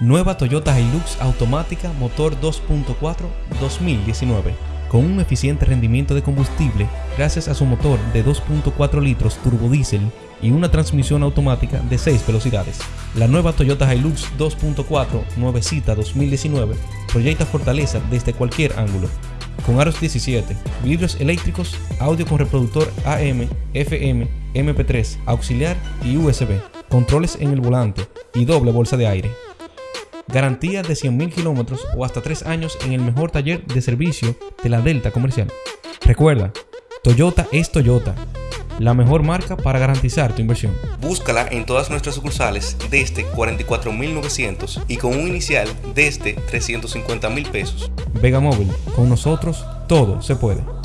Nueva Toyota Hilux automática motor 2.4 2019 con un eficiente rendimiento de combustible gracias a su motor de 2.4 litros turbodiesel y una transmisión automática de 6 velocidades. La nueva Toyota Hilux 2.4 nuevecita 2019 proyecta fortaleza desde cualquier ángulo. Con aros 17, vidrios eléctricos, audio con reproductor AM, FM, MP3, auxiliar y USB, controles en el volante y doble bolsa de aire. Garantía de 100.000 kilómetros o hasta 3 años en el mejor taller de servicio de la Delta Comercial. Recuerda, Toyota es Toyota, la mejor marca para garantizar tu inversión. Búscala en todas nuestras sucursales desde 44.900 y con un inicial desde 350.000 pesos. Vega Móvil, con nosotros todo se puede.